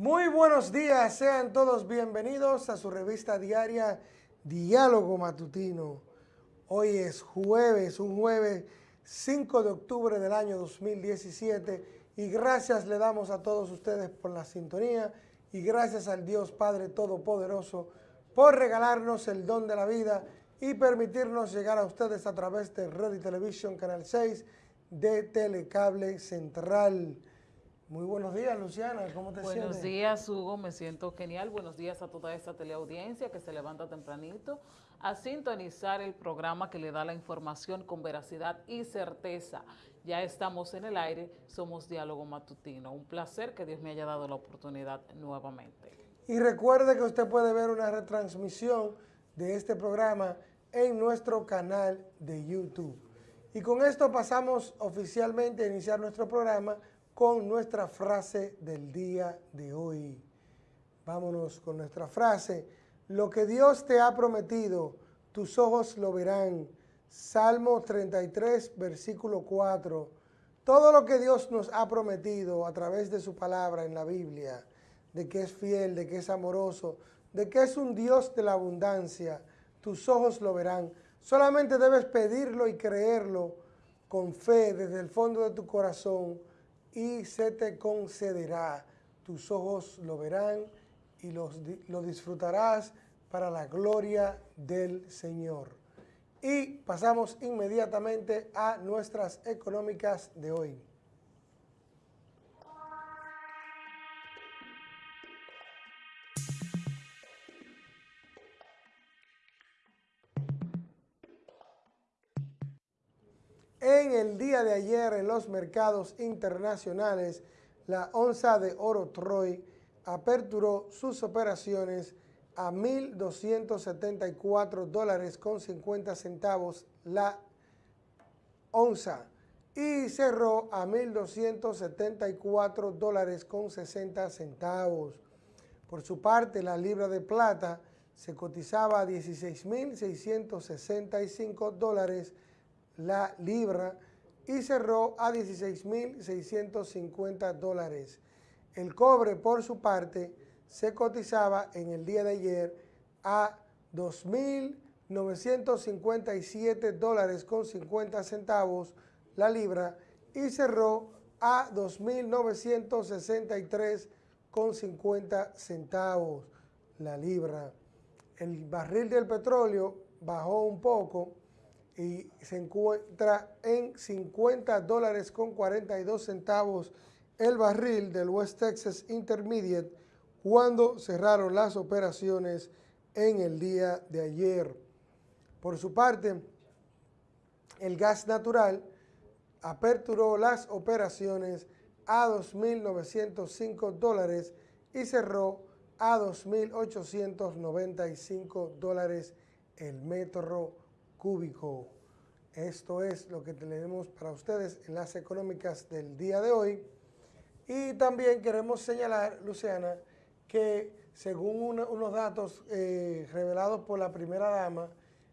Muy buenos días, sean todos bienvenidos a su revista diaria Diálogo Matutino. Hoy es jueves, un jueves 5 de octubre del año 2017 y gracias le damos a todos ustedes por la sintonía y gracias al Dios Padre Todopoderoso por regalarnos el don de la vida y permitirnos llegar a ustedes a través de Red y Televisión Canal 6 de Telecable Central. Muy buenos días, Luciana, ¿cómo te buenos sientes? Buenos días, Hugo, me siento genial. Buenos días a toda esta teleaudiencia que se levanta tempranito a sintonizar el programa que le da la información con veracidad y certeza. Ya estamos en el aire, somos Diálogo Matutino. Un placer que Dios me haya dado la oportunidad nuevamente. Y recuerde que usted puede ver una retransmisión de este programa en nuestro canal de YouTube. Y con esto pasamos oficialmente a iniciar nuestro programa con nuestra frase del día de hoy. Vámonos con nuestra frase. Lo que Dios te ha prometido, tus ojos lo verán. Salmo 33, versículo 4. Todo lo que Dios nos ha prometido a través de su palabra en la Biblia, de que es fiel, de que es amoroso, de que es un Dios de la abundancia, tus ojos lo verán. Solamente debes pedirlo y creerlo con fe desde el fondo de tu corazón y se te concederá. Tus ojos lo verán y los, lo disfrutarás para la gloria del Señor. Y pasamos inmediatamente a nuestras económicas de hoy. El día de ayer en los mercados internacionales, la onza de oro Troy aperturó sus operaciones a 1.274 dólares con 50 centavos la onza y cerró a 1.274 dólares con 60 centavos. Por su parte, la libra de plata se cotizaba a 16.665 dólares la libra y cerró a 16.650 dólares. El cobre, por su parte, se cotizaba en el día de ayer a 2.957 dólares con 50 centavos la libra y cerró a 2.963 con 50 centavos la libra. El barril del petróleo bajó un poco y se encuentra en 50 dólares con 42 centavos el barril del West Texas Intermediate cuando cerraron las operaciones en el día de ayer. Por su parte, el gas natural aperturó las operaciones a 2.905 dólares y cerró a 2.895 dólares el metro cúbico. Esto es lo que tenemos para ustedes en las económicas del día de hoy. Y también queremos señalar, Luciana, que según unos datos eh, revelados por la primera dama,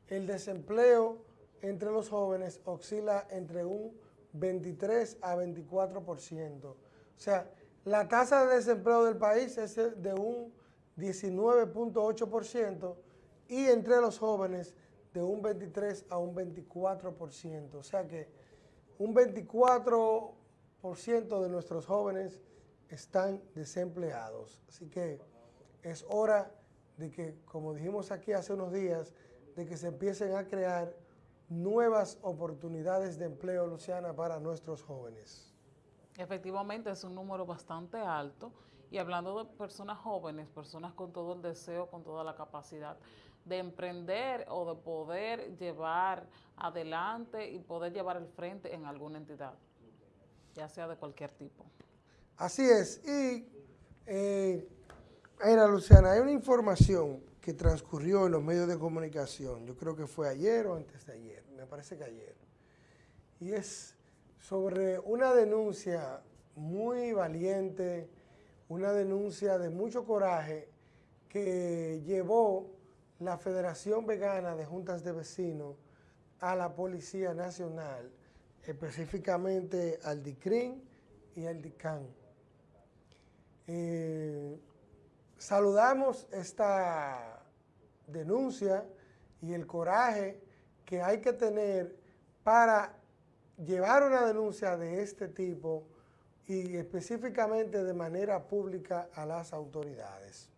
el desempleo entre los jóvenes oscila entre un 23 a 24%. O sea, la tasa de desempleo del país es de un 19.8% y entre los jóvenes de un 23 a un 24%. O sea que un 24% de nuestros jóvenes están desempleados. Así que es hora de que, como dijimos aquí hace unos días, de que se empiecen a crear nuevas oportunidades de empleo, Luciana, para nuestros jóvenes. Efectivamente, es un número bastante alto. Y hablando de personas jóvenes, personas con todo el deseo, con toda la capacidad, de emprender o de poder llevar adelante y poder llevar al frente en alguna entidad, ya sea de cualquier tipo. Así es. Y, eh, Luciana, hay una información que transcurrió en los medios de comunicación, yo creo que fue ayer o antes de ayer, me parece que ayer, y es sobre una denuncia muy valiente, una denuncia de mucho coraje que llevó la Federación Vegana de Juntas de Vecinos a la Policía Nacional, específicamente al DICRIN y al DICAN. Eh, saludamos esta denuncia y el coraje que hay que tener para llevar una denuncia de este tipo y específicamente de manera pública a las autoridades.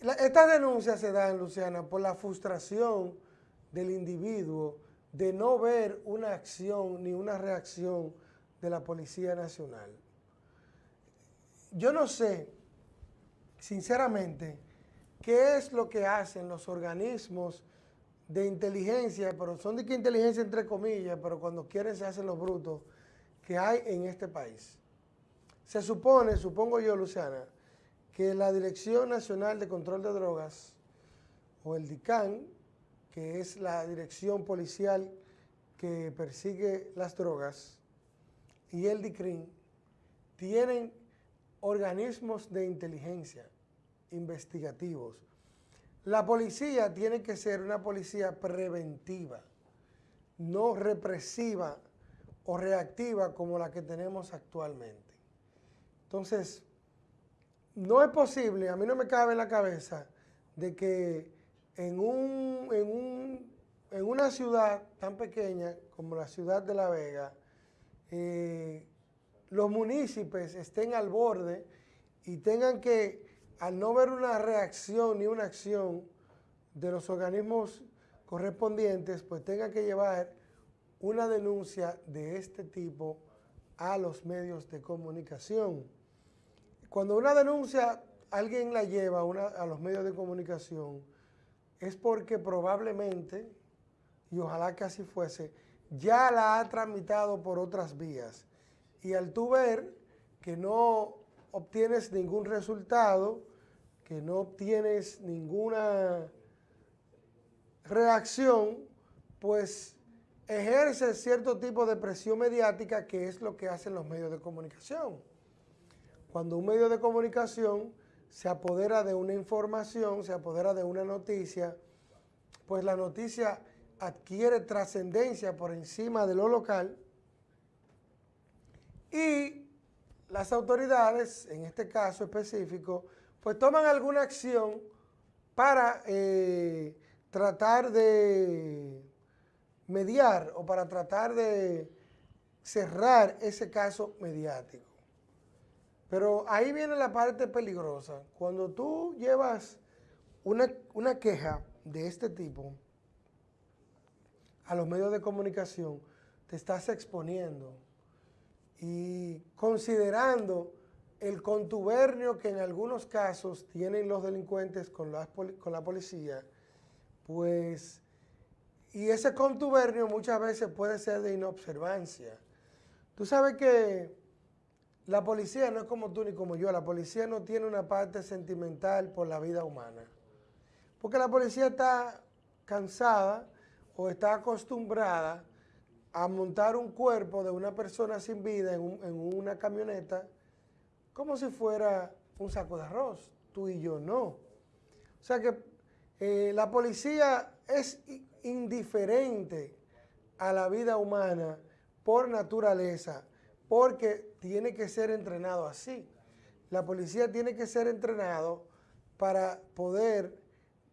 Estas denuncias se dan, Luciana, por la frustración del individuo de no ver una acción ni una reacción de la Policía Nacional. Yo no sé, sinceramente, qué es lo que hacen los organismos de inteligencia, pero son de que inteligencia entre comillas, pero cuando quieren se hacen los brutos, que hay en este país. Se supone, supongo yo, Luciana, que la Dirección Nacional de Control de Drogas, o el DICAN, que es la dirección policial que persigue las drogas, y el DICRIN, tienen organismos de inteligencia investigativos. La policía tiene que ser una policía preventiva, no represiva o reactiva como la que tenemos actualmente. Entonces, no es posible, a mí no me cabe en la cabeza, de que en, un, en, una ciudad tan pequeña como la ciudad de La Vega, eh, los municipios estén al borde y tengan que, al no ver una reacción ni una acción de los organismos correspondientes, pues tengan que llevar una denuncia de este tipo a los medios de comunicación. Cuando una denuncia alguien la lleva a los medios de comunicación, es porque probablemente, y ojalá que así fuese, ya la ha tramitado por otras vías. Y al tú ver que no obtienes ningún resultado, que no obtienes ninguna reacción, pues ejerce cierto tipo de presión mediática que es lo que hacen los medios de comunicación. Cuando un medio de comunicación se apodera de una información, se apodera de una noticia, pues la noticia adquiere trascendencia por encima de lo local y las autoridades, en este caso específico, pues toman alguna acción para eh, tratar de mediar o para tratar de cerrar ese caso mediático. Pero ahí viene la parte peligrosa. Cuando tú llevas una, una queja de este tipo a los medios de comunicación, te estás exponiendo y considerando el contubernio que en algunos casos tienen los delincuentes con la, con la policía, pues, y ese contubernio muchas veces puede ser de inobservancia. Tú sabes que la policía no es como tú ni como yo, la policía no tiene una parte sentimental por la vida humana. Porque la policía está cansada o está acostumbrada a montar un cuerpo de una persona sin vida en, una camioneta como si fuera un saco de arroz. Tú y yo no. O sea que eh, la policía es indiferente a la vida humana por naturaleza porque tiene que ser entrenado así. La policía tiene que ser entrenado para poder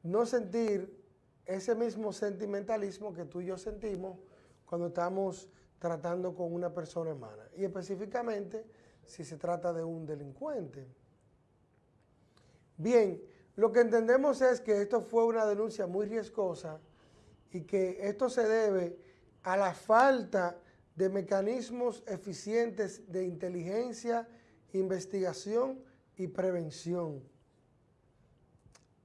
no sentir ese mismo sentimentalismo que tú y yo sentimos cuando estamos tratando con una persona hermana. Y específicamente si se trata de un delincuente. Bien, lo que entendemos es que esto fue una denuncia muy riesgosa y que esto se debe a la falta de mecanismos eficientes de inteligencia, investigación y prevención.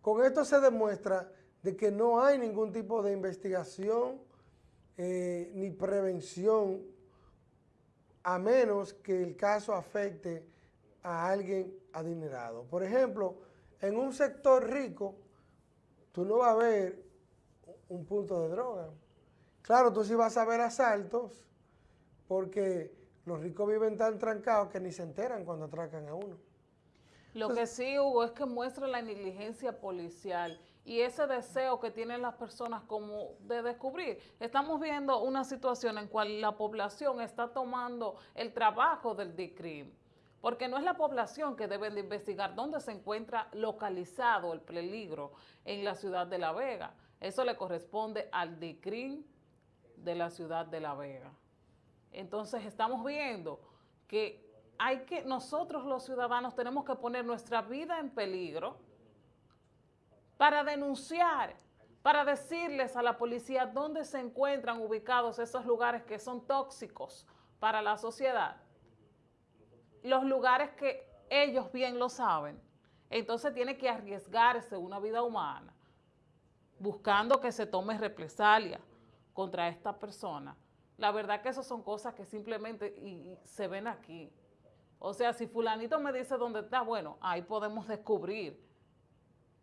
Con esto se demuestra de que no hay ningún tipo de investigación eh, ni prevención a menos que el caso afecte a alguien adinerado. Por ejemplo, en un sector rico, tú no vas a ver un punto de droga. Claro, tú sí vas a ver asaltos, porque los ricos viven tan trancados que ni se enteran cuando atracan a uno. Lo que sí, Hugo, es que muestra la negligencia policial y ese deseo que tienen las personas como de descubrir. Estamos viendo una situación en cual la población está tomando el trabajo del DICRIM porque no es la población que debe de investigar dónde se encuentra localizado el peligro en la ciudad de La Vega. Eso le corresponde al DICRIN de la ciudad de La Vega. Entonces estamos viendo que hay que, nosotros los ciudadanos tenemos que poner nuestra vida en peligro para denunciar, para decirles a la policía dónde se encuentran ubicados esos lugares que son tóxicos para la sociedad. Los lugares que ellos bien lo saben. Entonces tiene que arriesgarse una vida humana buscando que se tome represalia contra esta persona. La verdad que esas son cosas que simplemente se ven aquí. O sea, si fulanito me dice dónde está, bueno, ahí podemos descubrir.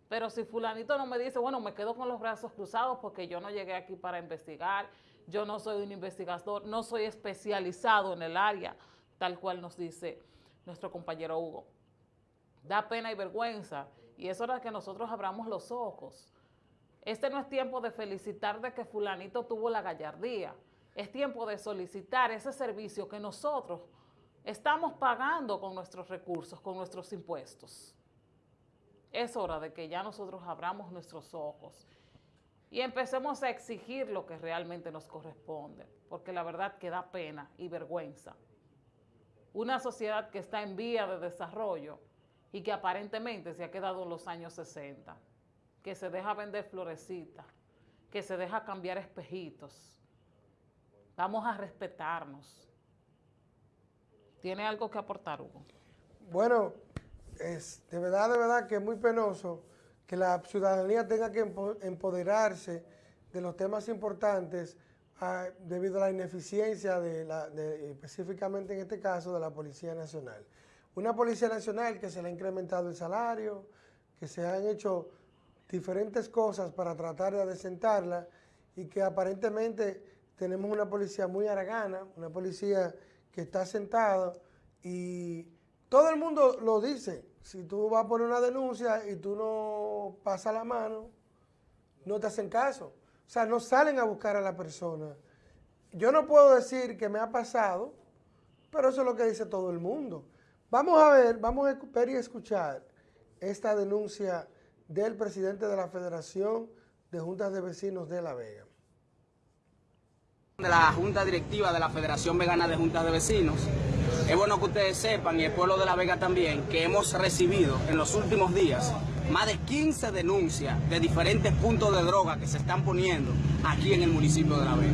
Pero si fulanito no me dice, bueno, me quedo con los brazos cruzados porque yo no llegué aquí para investigar, yo no soy un investigador, no soy especializado en el área, tal cual nos dice nuestro compañero Hugo. Da pena y vergüenza y es hora que nosotros abramos los ojos. Este no es tiempo de felicitar de que fulanito tuvo la gallardía, es tiempo de solicitar ese servicio que nosotros Estamos pagando con nuestros recursos, con nuestros impuestos. Es hora de que ya nosotros abramos nuestros ojos y empecemos a exigir lo que realmente nos corresponde, porque la verdad que da pena y vergüenza. Una sociedad que está en vía de desarrollo y que aparentemente se ha quedado en los años 60, que se deja vender florecitas, que se deja cambiar espejitos. Vamos a respetarnos ¿Tiene algo que aportar, Hugo? Bueno, es de verdad, de verdad que es muy penoso que la ciudadanía tenga que empoderarse de los temas importantes ah, debido a la ineficiencia de la, específicamente en este caso de la Policía Nacional. Una Policía Nacional que se le ha incrementado el salario, que se han hecho diferentes cosas para tratar de adecentarla y que aparentemente tenemos una policía muy aragana, una policía que está sentado y todo el mundo lo dice. Si tú vas a poner una denuncia y tú no pasas la mano, no te hacen caso. O sea, no salen a buscar a la persona. Yo no puedo decir que me ha pasado, pero eso es lo que dice todo el mundo. Vamos a ver, vamos a ver y escuchar esta denuncia del presidente de la Federación de Juntas de Vecinos de La Vega de la Junta Directiva de la Federación Vegana de Juntas de Vecinos. Es bueno que ustedes sepan, y el pueblo de La Vega también, que hemos recibido en los últimos días más de 15 denuncias de diferentes puntos de droga que se están poniendo aquí en el municipio de La Vega.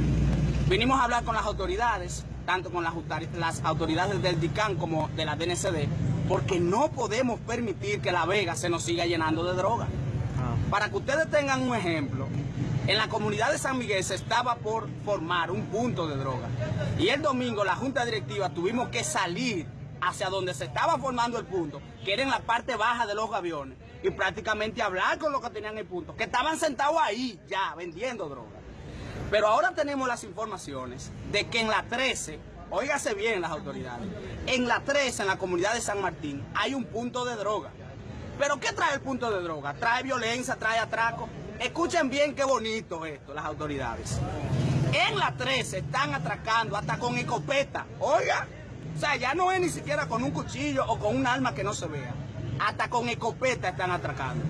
Vinimos a hablar con las autoridades, tanto con las, las autoridades del DICAN como de la DNCD, porque no podemos permitir que La Vega se nos siga llenando de droga. Ah. Para que ustedes tengan un ejemplo, en la comunidad de San Miguel se estaba por formar un punto de droga. Y el domingo la junta directiva tuvimos que salir hacia donde se estaba formando el punto, que era en la parte baja de los gaviones, y prácticamente hablar con los que tenían el punto, que estaban sentados ahí ya vendiendo droga. Pero ahora tenemos las informaciones de que en la 13, óigase bien las autoridades, en la 13, en la comunidad de San Martín, hay un punto de droga. ¿Pero qué trae el punto de droga? Trae violencia, trae atraco. Escuchen bien qué bonito esto, las autoridades. En la 13 están atracando hasta con escopeta. Oiga, o sea, ya no es ni siquiera con un cuchillo o con un arma que no se vea. Hasta con escopeta están atracando.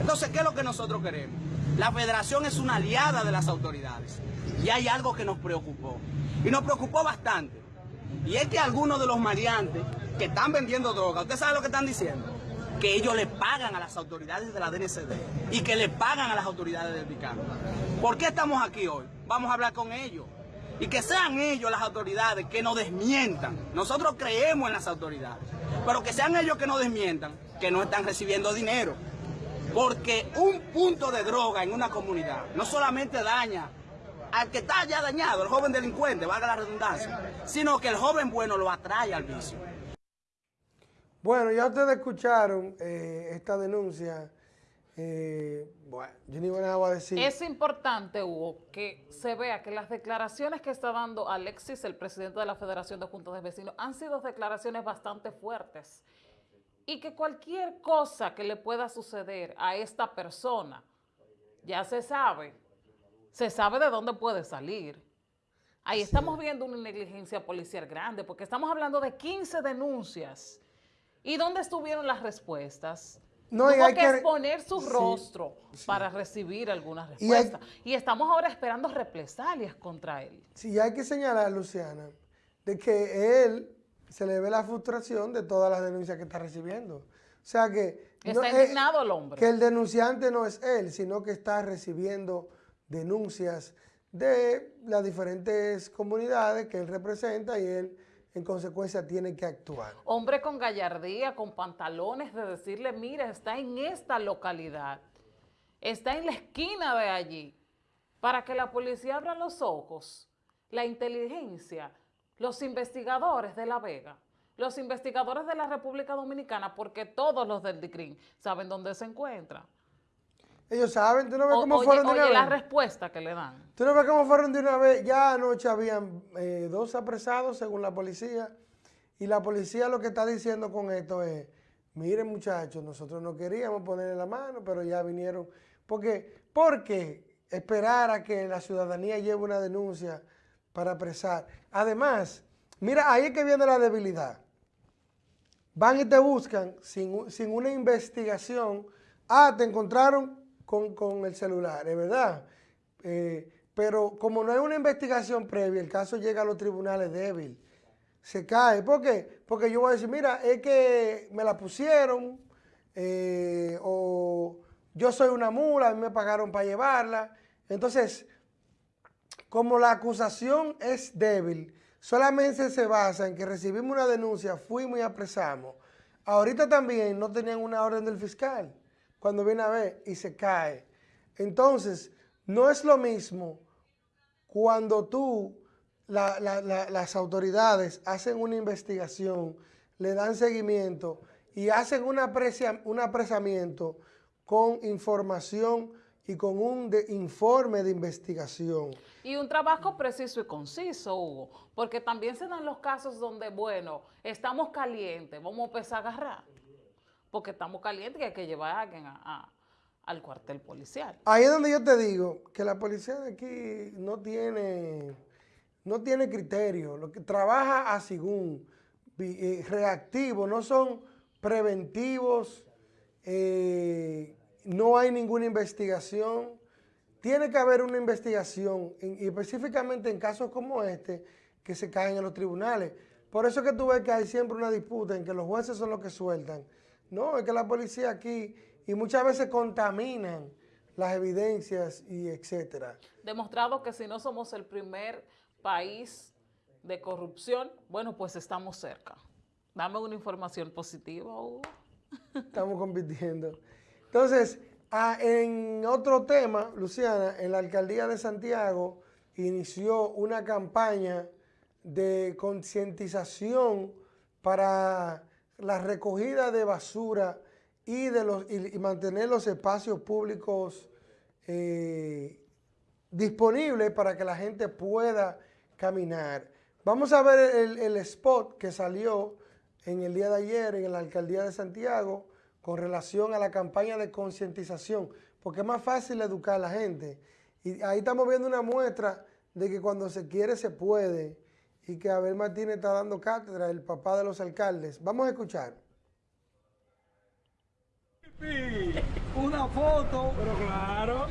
Entonces, ¿qué es lo que nosotros queremos? La federación es una aliada de las autoridades. Y hay algo que nos preocupó. Y nos preocupó bastante. Y es que algunos de los maleantes que están vendiendo droga, ¿usted sabe lo que están diciendo? Que ellos le pagan a las autoridades de la DNCD y que le pagan a las autoridades del Picano. ¿Por qué estamos aquí hoy? Vamos a hablar con ellos. Y que sean ellos las autoridades que nos desmientan. Nosotros creemos en las autoridades, pero que sean ellos que nos desmientan que no están recibiendo dinero. Porque un punto de droga en una comunidad no solamente daña al que está ya dañado, el joven delincuente, valga la redundancia, sino que el joven bueno lo atrae al vicio. Bueno, ya ustedes escucharon eh, esta denuncia. Eh, bueno, yo ni nada a decir. Es importante, Hugo, que se vea que las declaraciones que está dando Alexis, el presidente de la Federación de Juntos de Vecinos, han sido declaraciones bastante fuertes. Y que cualquier cosa que le pueda suceder a esta persona, ya se sabe, se sabe de dónde puede salir. Ahí estamos viendo una negligencia policial grande, porque estamos hablando de 15 denuncias ¿Y dónde estuvieron las respuestas? No, Tuvo hay que, que- exponer su Sí, rostro para recibir algunas Y hay- respuestas. Y, estamos ahora esperando represalias contra él. Sí, hay que señalar, Luciana, de que él se le ve la frustración de todas las denuncias que está recibiendo. O sea que... Está es- indignado el hombre. Que el denunciante no es él, sino que está recibiendo denuncias de las diferentes comunidades que él representa y él en consecuencia tiene que actuar. Hombre con gallardía, con pantalones de decirle, mira, está en esta localidad, está en la esquina de allí, para que la policía abra los ojos, la inteligencia, los investigadores de La Vega, los investigadores de la República Dominicana, porque todos los del DICRIN saben dónde se encuentra. Ellos saben, tú no ves O- cómo oye, fueron de oye una la vez. respuesta que le dan. Tú no ves cómo fueron de una vez. Ya anoche habían eh, dos apresados según la policía. Y la policía lo que está diciendo con esto es, miren muchachos, nosotros no queríamos ponerle la mano, pero ya vinieron. Porque, ¿por qué esperar a que la ciudadanía lleve una denuncia para apresar? Además, mira, ahí es que viene la debilidad. Van y te buscan sin, sin una investigación. Ah, te encontraron con, con el celular, es verdad. Eh, pero como no hay una investigación previa, el caso llega a los tribunales débil. Se cae. ¿Por qué? Porque yo voy a decir, mira, es que me la pusieron, eh, o yo soy una mula, a mí me pagaron para llevarla. Entonces, como la acusación es débil, solamente se basa en que recibimos una denuncia, fuimos y apresamos. Ahorita también no tenían una orden del fiscal cuando viene a ver y se cae. Entonces, no es lo mismo cuando tú, la- la- la- las autoridades hacen una investigación, le dan seguimiento y hacen un, un apresamiento con información y con un informe de investigación. Y un trabajo preciso y conciso, Hugo, porque también se dan los casos donde, bueno, estamos calientes, vamos a empezar a agarrar, porque estamos calientes y hay que llevar a alguien a- al cuartel policial. Ahí es donde yo te digo que la policía de aquí no tiene, no tiene criterio, lo que trabaja a según, eh, reactivo, no son preventivos, eh, no hay ninguna investigación. Tiene que haber una investigación, y específicamente en casos como este, que se caen en los tribunales. Por eso es que tú ves que hay siempre una disputa en que los jueces son los que sueltan. No, es que la policía aquí, y muchas veces contaminan las evidencias y etcétera. Demostrado que si no somos el primer país de corrupción, bueno, pues estamos cerca. Dame una información positiva, Hugo. Estamos compitiendo. Entonces, en otro tema, Luciana, en la alcaldía de Santiago inició una campaña de concientización para la recogida de basura y, de los, y, mantener los espacios públicos eh, disponibles para que la gente pueda caminar. Vamos a ver el spot que salió en el día de ayer en la alcaldía de Santiago con relación a la campaña de concientización, porque es más fácil educar a la gente. Y ahí estamos viendo una muestra de que cuando se quiere se puede y que Abel Martínez está dando cátedra, el papá de los alcaldes. Vamos a escuchar. Una foto. Pero claro.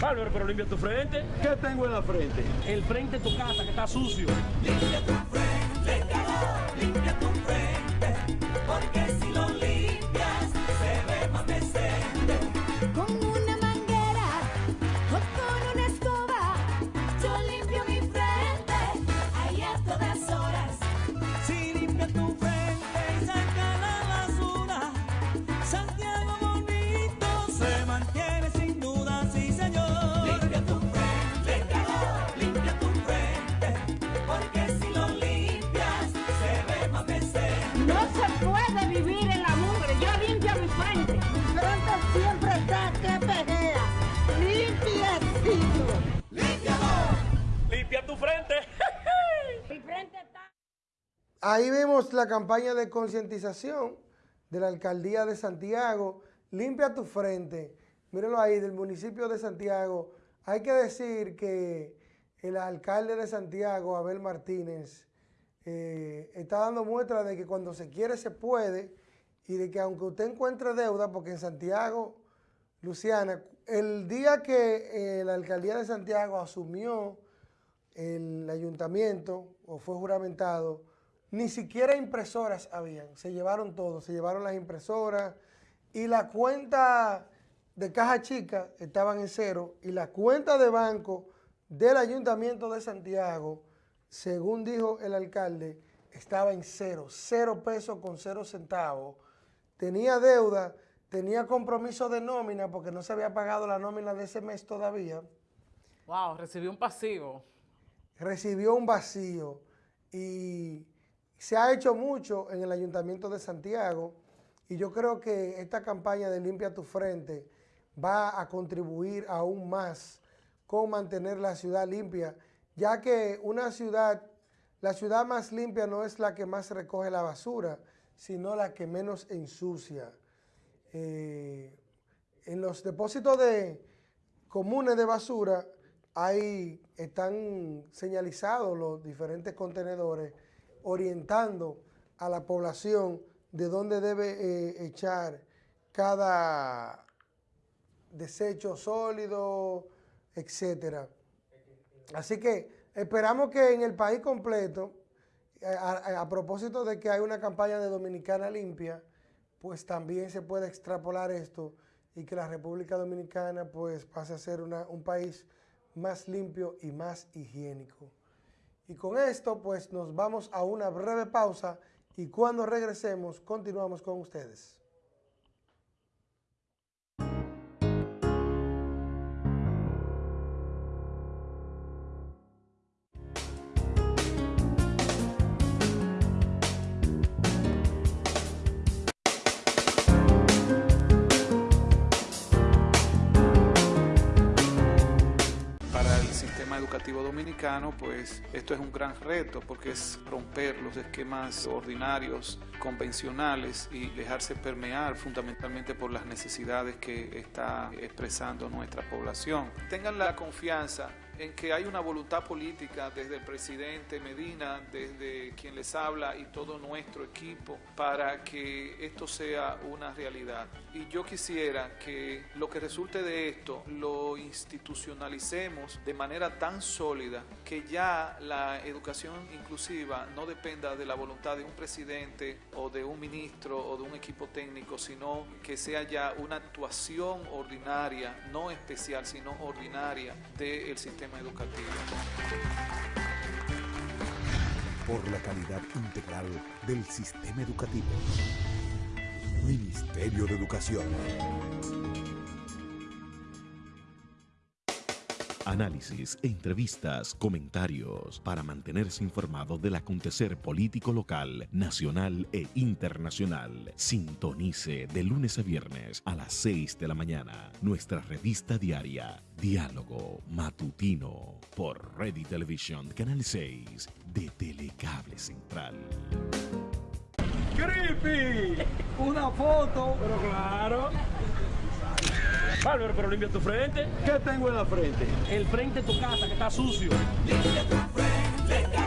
Bárbaro, pero limpia tu frente. ¿Qué tengo en la frente? El frente de tu casa que está sucio. Con La campaña de concientización de la alcaldía de Santiago. Limpia tu frente. Mírenlo ahí, del municipio de Santiago. Hay que decir que el alcalde de Santiago, Abel Martínez, eh, está dando muestra de que cuando se quiere se puede y de que aunque usted encuentre deuda, porque en Santiago, Luciana, el día que eh, la alcaldía de Santiago asumió el ayuntamiento o fue juramentado, ni siquiera impresoras habían, se llevaron todo, se llevaron las impresoras y la cuenta de caja chica estaban en cero y la cuenta de banco del ayuntamiento de Santiago, según dijo el alcalde, estaba en cero, cero pesos con cero centavos. Tenía deuda, tenía compromiso de nómina porque no se había pagado la nómina de ese mes todavía. Wow, recibió un pasivo. Recibió un vacío y se ha hecho mucho en el ayuntamiento de Santiago y yo creo que esta campaña de Limpia tu Frente va a contribuir aún más con mantener la ciudad limpia, ya que una ciudad, la ciudad más limpia no es la que más recoge la basura, sino la que menos ensucia. Eh, en los depósitos de comunes de basura ahí están señalizados los diferentes contenedores orientando a la población de dónde debe eh, echar cada desecho sólido, etcétera. Así que esperamos que en el país completo, a, a- a propósito de que hay una campaña de Dominicana Limpia, pues también se puede extrapolar esto y que la República Dominicana pues pase a ser una- un país más limpio y más higiénico. Y con esto pues nos vamos a una breve pausa y cuando regresemos continuamos con ustedes. Pues esto es un gran reto porque es romper los esquemas ordinarios, convencionales y dejarse permear fundamentalmente por las necesidades que está expresando nuestra población. Tengan la confianza en que hay una voluntad política desde el presidente Medina, desde quien les habla y todo nuestro equipo para que esto sea una realidad. Y yo quisiera que lo que resulte de esto lo institucionalicemos de manera tan sólida que ya la educación inclusiva no dependa de la voluntad de un presidente o de un ministro o de un equipo técnico, sino que sea ya una actuación ordinaria, no especial, sino ordinaria del sistema educativo. por la calidad integral del sistema educativo. Ministerio de Educación. Análisis, entrevistas, comentarios para mantenerse informado del acontecer político local, nacional e internacional. Sintonice de lunes a viernes a las 6 de la mañana nuestra revista diaria Diálogo Matutino por Ready Television Canal 6 de Telecable Central. ¡Creepy! Una foto. Pero claro. Bárbaro, pero limpia tu frente. ¿Qué tengo en la frente? El frente de tu casa que está sucio. Limpia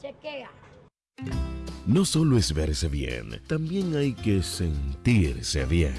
Chequea. No solo es verse bien, también hay que sentirse bien.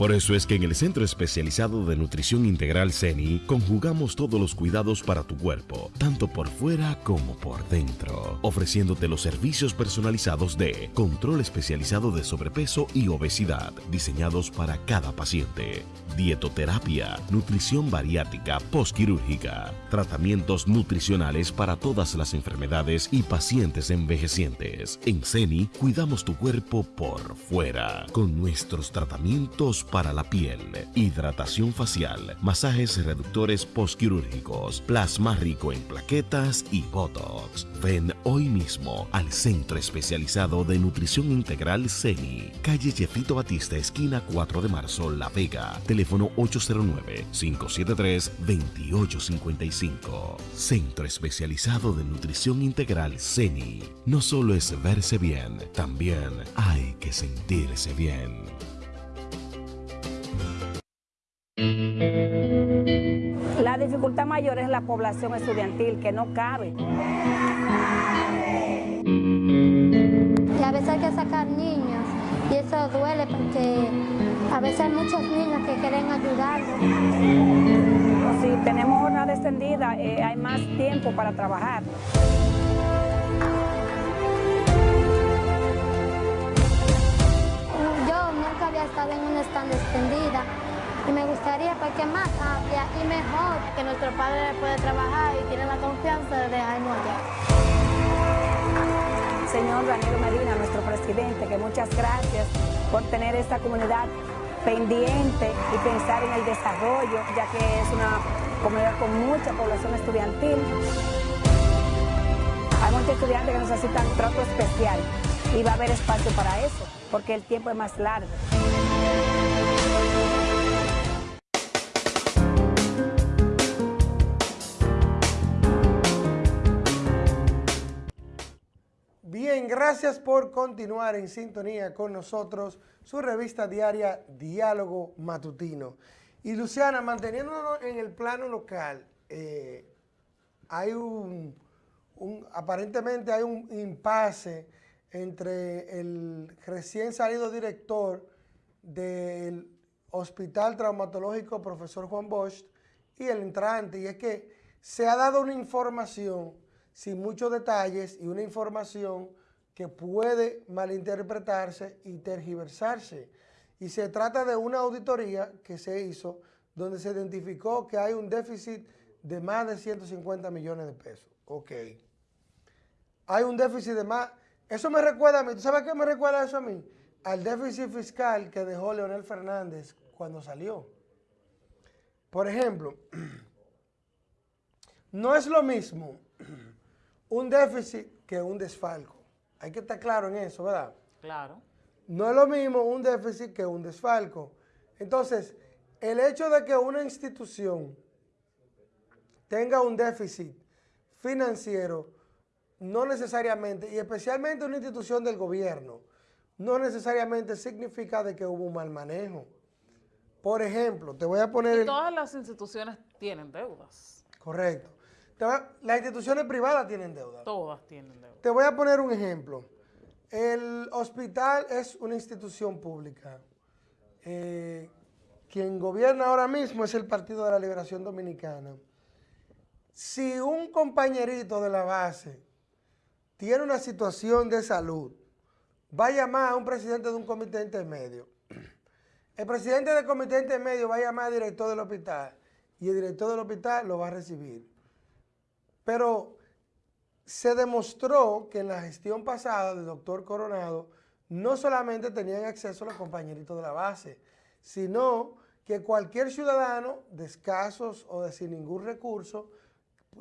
Por eso es que en el Centro Especializado de Nutrición Integral CENI conjugamos todos los cuidados para tu cuerpo, tanto por fuera como por dentro, ofreciéndote los servicios personalizados de control especializado de sobrepeso y obesidad, diseñados para cada paciente, dietoterapia, nutrición bariátrica postquirúrgica, tratamientos nutricionales para todas las enfermedades y pacientes envejecientes. En CENI cuidamos tu cuerpo por fuera con nuestros tratamientos para la piel, hidratación facial, masajes reductores postquirúrgicos, plasma rico en plaquetas y botox. Ven hoy mismo al Centro Especializado de Nutrición Integral CENI, calle Jefito Batista, esquina 4 de marzo, La Vega, teléfono 809-573-2855. Centro Especializado de Nutrición Integral CENI. No solo es verse bien, también hay que sentirse bien. La dificultad mayor es la población estudiantil, que no cabe. Y a veces hay que sacar niños y eso duele porque a veces hay muchos niños que quieren ayudarnos. Si tenemos jornada extendida, eh, hay más tiempo para trabajar. Yo nunca había estado en una stand extendida y me gustaría pues, que más amplia y mejor. Que nuestro padre puede trabajar y tiene la confianza de dejarnos allá. Señor Daniel Medina, nuestro presidente, que muchas gracias por tener esta comunidad pendiente y pensar en el desarrollo, ya que es una comunidad con mucha población estudiantil. Hay muchos estudiantes que necesitan trato especial y va a haber espacio para eso, porque el tiempo es más largo. Gracias por continuar en sintonía con nosotros, su revista diaria Diálogo Matutino. Y Luciana, manteniéndonos en el plano local, eh, hay un, un- aparentemente hay un impasse entre el recién salido director del Hospital Traumatológico Profesor Juan Bosch y el entrante, y es que se ha dado una información sin muchos detalles y una información que puede malinterpretarse y tergiversarse. Y se trata de una auditoría que se hizo donde se identificó que hay un déficit de más de 150 millones de pesos. Ok. Hay un déficit de más... Eso me recuerda a mí. ¿Tú sabes qué me recuerda eso a mí? Al déficit fiscal que dejó Leonel Fernández cuando salió. Por ejemplo, no es lo mismo un déficit que un desfalco. Hay que estar claro en eso, ¿verdad? Claro. No es lo mismo un déficit que un desfalco. Entonces, el hecho de que una institución tenga un déficit financiero, no necesariamente, y especialmente una institución del gobierno, no necesariamente significa de que hubo un mal manejo. Por ejemplo, te voy a poner Y el... todas las instituciones tienen deudas. Correcto. Las instituciones privadas tienen deuda. Todas tienen deudas. Te voy a poner un ejemplo. El hospital es una institución pública. Eh, quien gobierna ahora mismo es el Partido de la Liberación Dominicana. Si un compañerito de la base tiene una situación de salud, va a llamar a un presidente de un comité intermedio. El presidente del comité intermedio va a llamar al director del hospital y el director del hospital lo va a recibir. Pero se demostró que en la gestión pasada del doctor Coronado no solamente tenían acceso los compañeritos de la base, sino que cualquier ciudadano de escasos o de sin ningún recurso,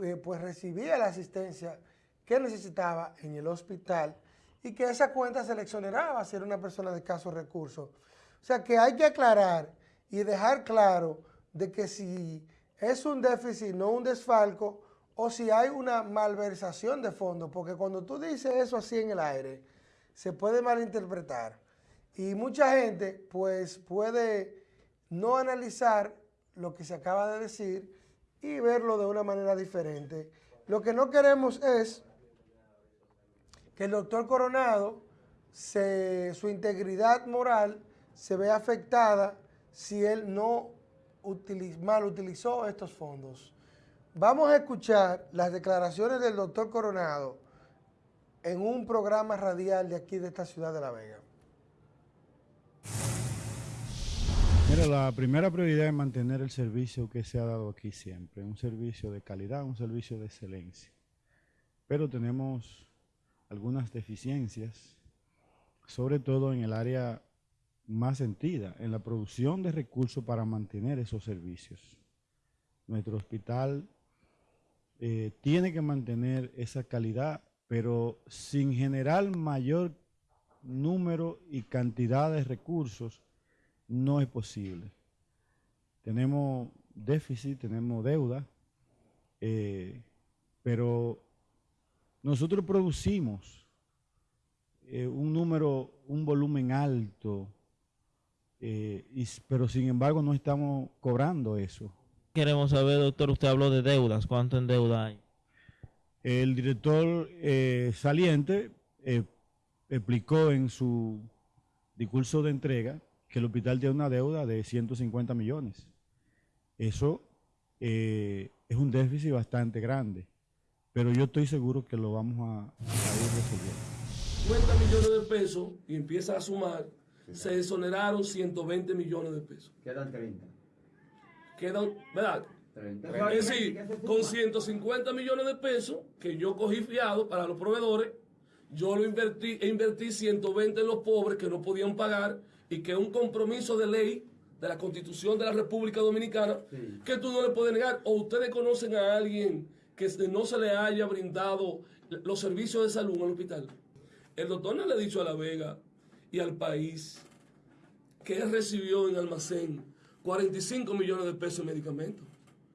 eh, pues recibía la asistencia que necesitaba en el hospital y que esa cuenta se le exoneraba si era una persona de escasos recursos. O sea que hay que aclarar y dejar claro de que si es un déficit, no un desfalco, o si hay una malversación de fondos, porque cuando tú dices eso así en el aire, se puede malinterpretar. Y mucha gente pues puede no analizar lo que se acaba de decir y verlo de una manera diferente. Lo que no queremos es que el doctor Coronado, se- su integridad moral se vea afectada si él no utili- mal utilizó estos fondos. Vamos a escuchar las declaraciones del doctor Coronado en un programa radial de aquí de esta ciudad de La Vega. Mira, la primera prioridad es mantener el servicio que se ha dado aquí siempre, un servicio de calidad, un servicio de excelencia. Pero tenemos algunas deficiencias, sobre todo en el área más sentida, en la producción de recursos para mantener esos servicios. Nuestro hospital eh, tiene que mantener esa calidad, pero sin generar mayor número y cantidad de recursos no es posible. Tenemos déficit, tenemos deuda, eh, pero nosotros producimos eh, un número, un volumen alto, y pero sin embargo no estamos cobrando eso. Queremos saber, doctor, usted habló de deudas, ¿cuánto en deuda hay? El director eh, saliente eh, explicó en su discurso de entrega que el hospital tiene una deuda de 150 millones. Eso eh, es un déficit bastante grande, pero yo estoy seguro que lo vamos a, a ir resolviendo. 50 millones de pesos y empieza a sumar, se exoneraron 120 millones de pesos. Quedan 30. Quedan, ¿verdad? Es decir, con 150 millones de pesos que yo cogí fiado para los proveedores, yo lo invertí e invertí 120 en los pobres que no podían pagar y que es un compromiso de ley de la Constitución de la República Dominicana que tú no le puedes negar. O ustedes conocen a alguien que no se le haya brindado los servicios de salud en el hospital. El doctor no le ha dicho a La Vega y al país que él recibió en almacén 45 millones de pesos en medicamentos.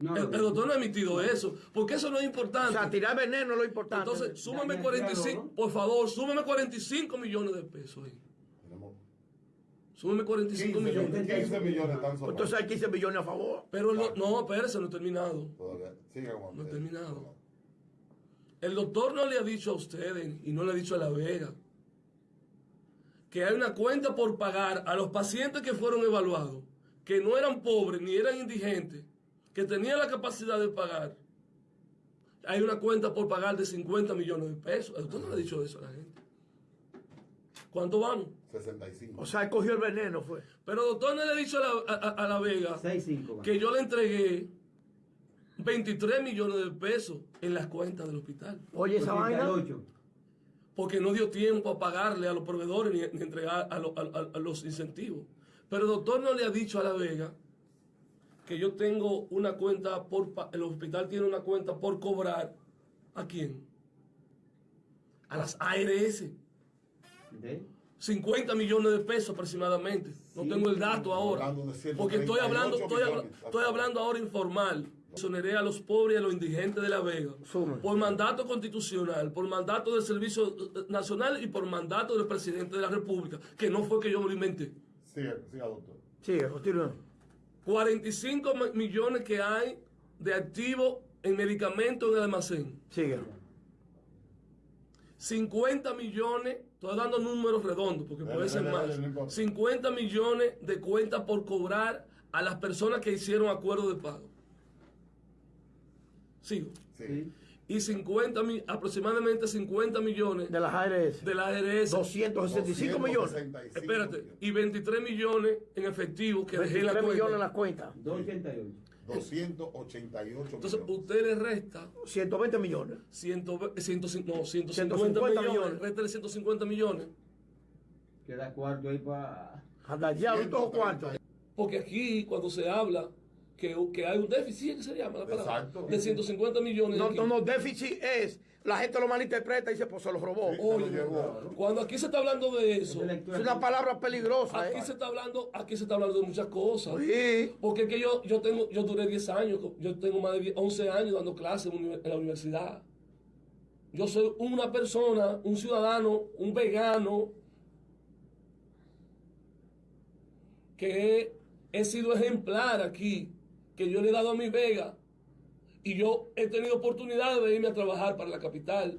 No, el, doctor no ha emitido eso, porque eso no es importante. O sea, tirar veneno es lo importante. Entonces, súmame Ya, ya, 45, claro, por favor, súmame 45 millones de pesos ahí. Súmame 45 millones. 15 millones están sobrados. Entonces hay 15 millones a favor. Pero no, no, espérese, no he terminado. Siga, No he terminado. El doctor no le ha dicho a ustedes y no le ha dicho a La Vega que hay una cuenta por pagar a los pacientes que fueron evaluados, que no eran pobres ni eran indigentes, que tenían la capacidad de pagar. Hay una cuenta por pagar de 50 millones de pesos. El doctor no le ha dicho eso a la gente. ¿Cuánto vamos? 65. O sea, cogió el veneno, fue. Pero doctor no le ha dicho a la, a- a- a la Vega que yo le entregué 23 millones de pesos en las cuentas del hospital. Oye, esa vaina. Porque no dio tiempo a pagarle a los proveedores ni, ni entregar a, lo- a- a- a los incentivos. Pero el doctor no le ha dicho a la Vega que yo tengo una cuenta por... El hospital tiene una cuenta por cobrar. ¿A quién? A las ARS. 50 millones de pesos aproximadamente. No tengo el dato ahora. Hablando de 138 Porque estoy hablando, estoy, estoy hablando ahora informal. Soneré a los pobres y a los indigentes de La Vega. Por mandato constitucional, por mandato del Servicio eh, Nacional y por mandato del presidente de la República, que no fue que yo me lo inventé. Siga, siga, doctor. Siga, continúa. 45 mi- millones que hay de activos en medicamentos en el almacén. Sigue. 50 millones, estoy dando números redondos porque Dale, puede ser dale, más. dale, no importa. 50 millones de cuentas por cobrar a las personas que hicieron acuerdo de pago. Sigo. Y 50 mi- aproximadamente 50 millones de las ARS. De las ARS. 265 millones. Espérate, y 23 millones en efectivo que dejé en la 23 cuenta. millones en la cuenta. 288 Entonces, usted le resta 120 millones. 120, 150, no, 150 150 millones. millones. Réstale 150 millones. Queda cuarto ahí para. Ya, ¿y cuánto? Porque aquí, cuando se habla que, que hay un déficit, ¿qué se llama la palabra? Exacto. De 150 millones. No, aquí. no, no, déficit es. La gente lo malinterpreta y dice, pues se lo robó. Oye, cuando aquí se está hablando de eso, Es una palabra peligrosa. aquí eh. se está hablando, aquí se está hablando de muchas cosas. Sí. Porque es que yo, yo tengo, yo duré 10 años, yo tengo más de 10 11 años dando clases en, la universidad. Yo soy una persona, un ciudadano, un vegano, que he, he sido ejemplar aquí, que yo le he dado a mi vega y yo he tenido oportunidad de irme a trabajar para la capital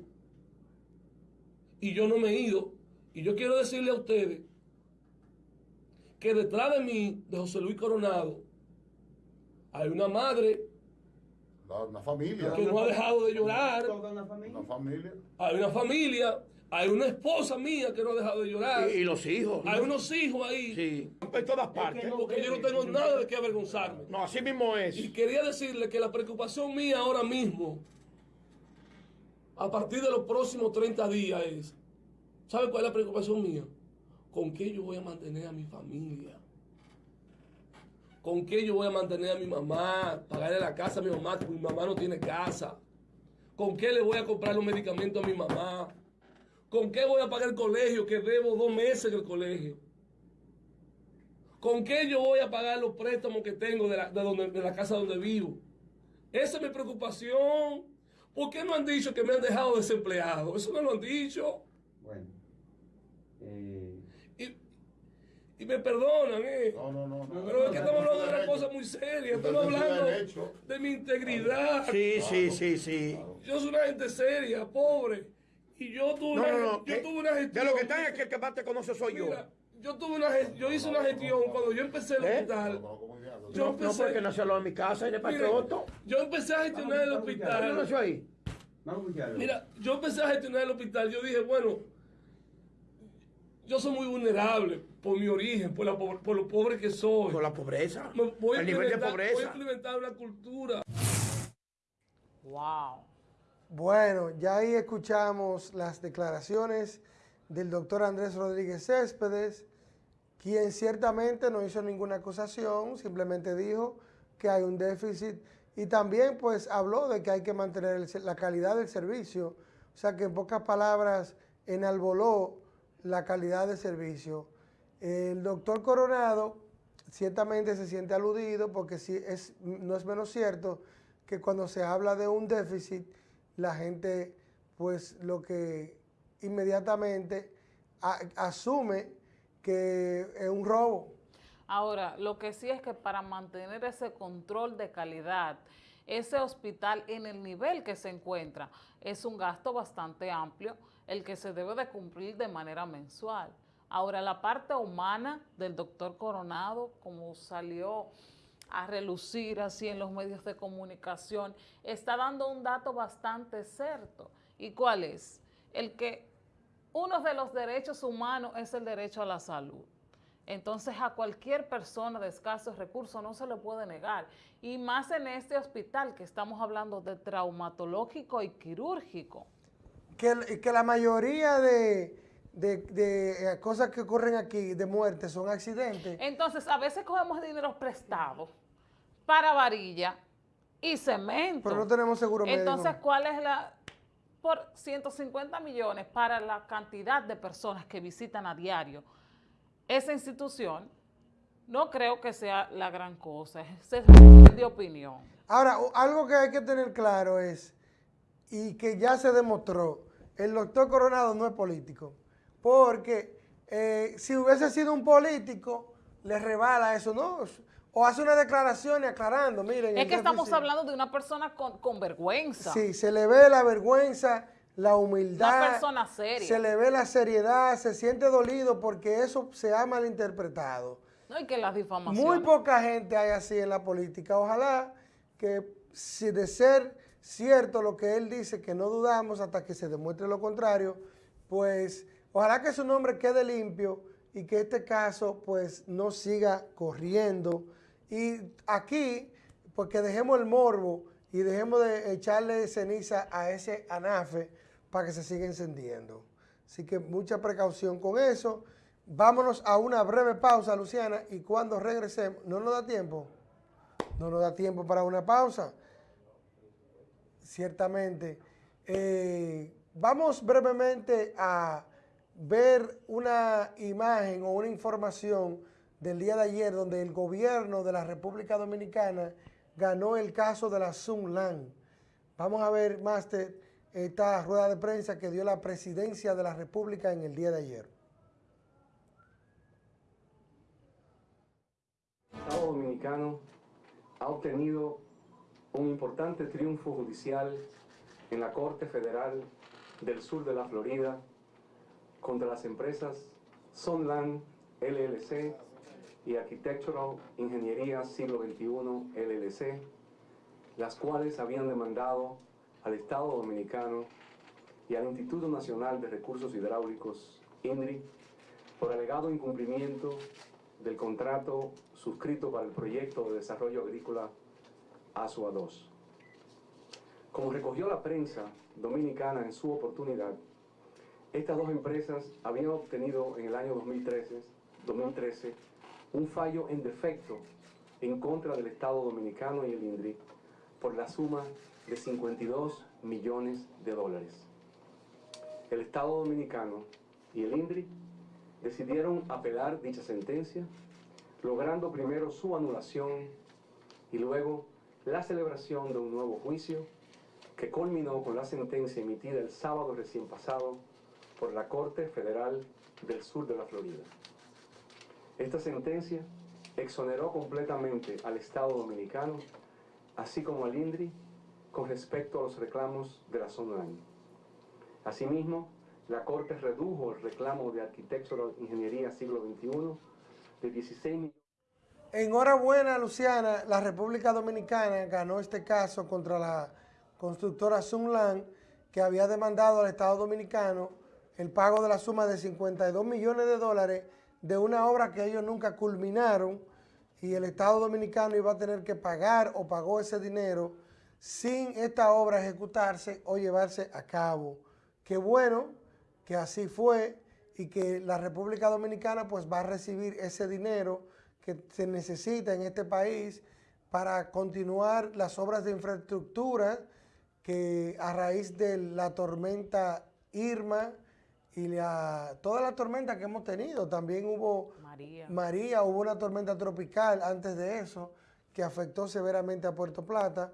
y yo no me he ido. Y yo quiero decirle a ustedes que detrás de mí, de José Luis Coronado, hay una madre Una familia. que no ha dejado de llorar. Una familia. Hay una familia, hay una esposa mía que no ha dejado de llorar. Y- y los hijos. Hay unos hijos ahí. Sí. En todas partes. Porque yo no tengo nada de qué avergonzarme. No, así mismo es. Y quería decirle que la preocupación mía ahora mismo, a partir de los próximos 30 días, es, ¿sabe cuál es la preocupación mía? ¿Con qué yo voy a mantener a mi familia? ¿Con qué yo voy a mantener a mi mamá? Pagarle la casa a mi mamá, porque mi mamá no tiene casa. ¿Con qué le voy a comprar los medicamentos a mi mamá? ¿Con qué voy a pagar el colegio, que debo dos meses en el colegio? ¿Con qué yo voy a pagar los préstamos que tengo de la, de donde- de la casa donde vivo? Esa es mi preocupación. ¿Por qué no han dicho que me han dejado desempleado? Eso no lo han dicho. Bueno. eh, Y me perdonan, ¿eh? No, no, no. Pero es que estamos hablando de una cosa muy seria. Estamos hablando de mi integridad. Sí, sí, sí, sí. Yo soy una gente seria, pobre. Y yo tuve No, una, no, no. yo que- tuve una de gestión. lo que están aquí, el que más te conoce soy yo. Mira, yo tuve una yo hice una gestión cuando yo empecé el ¿Eh? hospital. Yo No, no, empecé, porque nació de mi casa y de Mire, Patroto. yo empecé a gestionar el ¿Dónde hospital. nació ahí? Mira, yo empecé a gestionar el hospital. Yo dije, bueno, yo soy muy vulnerable por mi origen, por, la, po- por lo pobre que soy. Por la pobreza. Me- voy a El nivel de pobreza. Voy a implementar una cultura. Wow. Bueno, ya ahí escuchamos las declaraciones del doctor Andrés Rodríguez Céspedes, quien ciertamente no hizo ninguna acusación, simplemente dijo que hay un déficit y también pues habló de que hay que mantener la calidad del servicio, o sea que en pocas palabras enalboló la calidad del servicio. El doctor Coronado ciertamente se siente aludido porque sí es, no es menos cierto que cuando se habla de un déficit, la gente pues lo que inmediatamente asume que es un robo. Ahora, lo que sí es que para mantener ese control de calidad, ese hospital en el nivel que se encuentra es un gasto bastante amplio, el que se debe de cumplir de manera mensual. Ahora, la parte humana del doctor Coronado, como salió a relucir así en los medios de comunicación, está dando un dato bastante cierto. ¿Y cuál es? El que uno de los derechos humanos es el derecho a la salud. Entonces a cualquier persona de escasos recursos no se le puede negar. Y más en este hospital que estamos hablando de traumatológico y quirúrgico. Que, que la mayoría de, de- de, eh, cosas que ocurren aquí, de muerte, son accidentes. Entonces a veces cogemos dinero prestado para varilla y cemento. Pero no tenemos seguro médico. Entonces, ¿cuál es la...? Por 150 millones para la cantidad de personas que visitan a diario esa institución, no creo que sea la gran cosa. Es de opinión. Ahora, algo que hay que tener claro es, y que ya se demostró, el doctor Coronado no es político, porque eh, si hubiese sido un político, le rebala eso, ¿no? O hace una declaración y aclarando, miren. Es que estamos hablando de una persona con, con vergüenza. Sí, se le ve la vergüenza, la humildad. Una persona seria. Se le ve la seriedad, se siente dolido porque eso se ha malinterpretado. No, y que las difamaciones. Muy poca gente hay así en la política. Ojalá que si de ser cierto lo que él dice, que no dudamos hasta que se demuestre lo contrario, pues ojalá que su nombre quede limpio y que este caso pues no siga corriendo. Y aquí, pues que dejemos el morbo y dejemos de echarle ceniza a ese anafe para que se siga encendiendo. Así que mucha precaución con eso. Vámonos a una breve pausa, Luciana, y cuando regresemos, ¿no nos da tiempo? No nos da tiempo para una pausa. Ciertamente. Eh, vamos brevemente a ver una imagen o una información del día de ayer donde el gobierno de la República Dominicana ganó el caso de la Sunlan. Vamos a ver, Máster, esta rueda de prensa que dio la presidencia de la República en el día de ayer. El Estado Dominicano ha obtenido un importante triunfo judicial en la Corte Federal del Sur de la Florida contra las empresas Sunland LLC y Architectural Ingeniería Siglo XXI LLC, las cuales habían demandado al Estado Dominicano y al Instituto Nacional de Recursos Hidráulicos, INRI, por alegado incumplimiento del contrato suscrito para el proyecto de desarrollo agrícola ASUA 2. Como recogió la prensa dominicana en su oportunidad, estas dos empresas habían obtenido en el año 2013, 2013 un fallo en defecto en contra del Estado Dominicano y el INDRI por la suma de 52 millones de dólares. El Estado Dominicano y el INDRI decidieron apelar dicha sentencia, logrando primero su anulación y luego la celebración de un nuevo juicio que culminó con la sentencia emitida el sábado recién pasado por la Corte Federal del Sur de la Florida. Esta sentencia exoneró completamente al Estado Dominicano, así como al INDRI, con respecto a los reclamos de la zona. Asimismo, la Corte redujo el reclamo de Architectural Ingeniería Siglo XXI de 16 millones. Enhorabuena, Luciana. La República Dominicana ganó este caso contra la constructora Sunland, que había demandado al Estado Dominicano el pago de la suma de 52 millones de dólares de una obra que ellos nunca culminaron y el Estado Dominicano iba a tener que pagar o pagó ese dinero sin esta obra ejecutarse o llevarse a cabo. Qué bueno que así fue y que la República Dominicana pues va a recibir ese dinero que se necesita en este país para continuar las obras de infraestructura que a raíz de la tormenta Irma y la, toda la tormenta que hemos tenido, también hubo María. María, hubo una tormenta tropical antes de eso que afectó severamente a Puerto Plata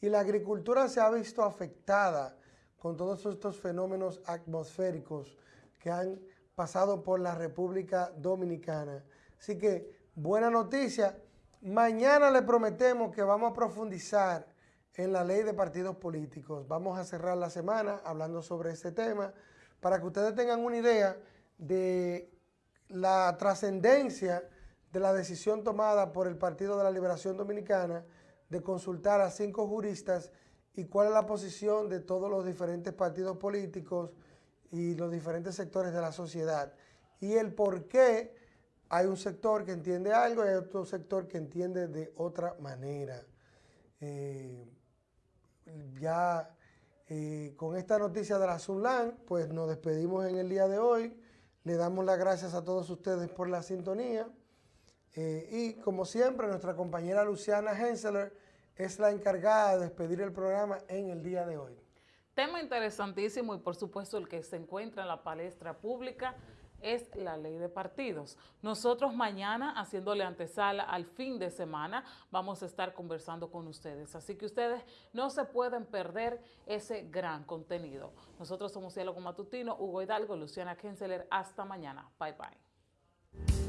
y la agricultura se ha visto afectada con todos estos fenómenos atmosféricos que han pasado por la República Dominicana. Así que, buena noticia. Mañana le prometemos que vamos a profundizar en la ley de partidos políticos. Vamos a cerrar la semana hablando sobre este tema para que ustedes tengan una idea de la trascendencia de la decisión tomada por el Partido de la Liberación Dominicana de consultar a cinco juristas y cuál es la posición de todos los diferentes partidos políticos y los diferentes sectores de la sociedad. Y el por qué hay un sector que entiende algo y hay otro sector que entiende de otra manera. Eh, ya eh, con esta noticia de la Sunlan, pues nos despedimos en el día de hoy. Le damos las gracias a todos ustedes por la sintonía. Eh, y como siempre, nuestra compañera Luciana Henseler es la encargada de despedir el programa en el día de hoy. Tema interesantísimo y por supuesto el que se encuentra en la palestra pública es la ley de partidos. Nosotros mañana, haciéndole antesala al fin de semana, vamos a estar conversando con ustedes. Así que ustedes no se pueden perder ese gran contenido. Nosotros somos Diálogo Matutino, Hugo Hidalgo, Luciana Kenseler. Hasta mañana. Bye, bye.